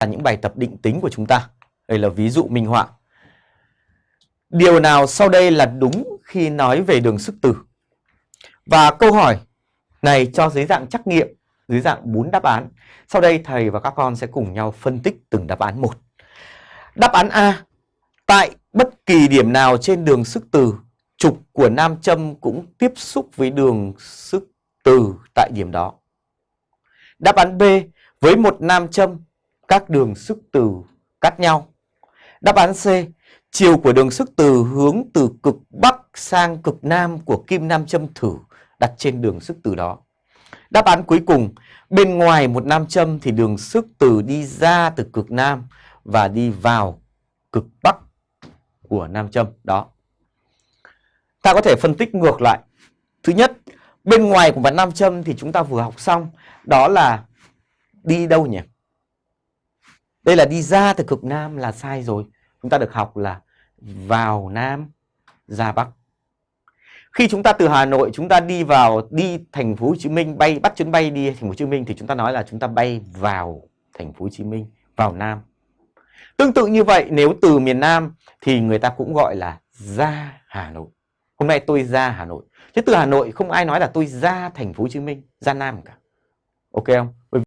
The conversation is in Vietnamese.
là những bài tập định tính của chúng ta. Đây là ví dụ minh họa. Điều nào sau đây là đúng khi nói về đường sức từ? Và câu hỏi này cho dưới dạng trắc nghiệm, dưới dạng 4 đáp án. Sau đây thầy và các con sẽ cùng nhau phân tích từng đáp án một. Đáp án A. Tại bất kỳ điểm nào trên đường sức từ, trục của nam châm cũng tiếp xúc với đường sức từ tại điểm đó. Đáp án B. Với một nam châm, các đường sức từ cắt nhau. Đáp án C. Chiều của đường sức từ hướng từ cực Bắc sang cực Nam của kim nam châm thử đặt trên đường sức từ đó. Đáp án cuối cùng, bên ngoài một nam châm thì đường sức từ đi ra từ cực Nam và đi vào cực Bắc của nam châm đó. Ta có thể phân tích ngược lại. Thứ nhất, bên ngoài của mặt nam châm thì chúng ta vừa học xong, đó là đi đâu nhỉ? Đây là đi ra từ cực Nam là sai rồi. Chúng ta được học là vào Nam, ra Bắc. Khi chúng ta từ Hà Nội chúng ta đi vào đi thành phố Hồ Chí Minh bay bắt chuyến bay đi thành phố Hồ Chí Minh thì chúng ta nói là chúng ta bay vào thành phố Hồ Chí Minh, vào Nam. Tương tự như vậy nếu từ miền Nam thì người ta cũng gọi là ra Hà Nội. Hôm nay tôi ra Hà Nội. Chứ từ Hà Nội không ai nói là tôi ra thành phố Hồ Chí Minh, ra Nam cả. Ok không?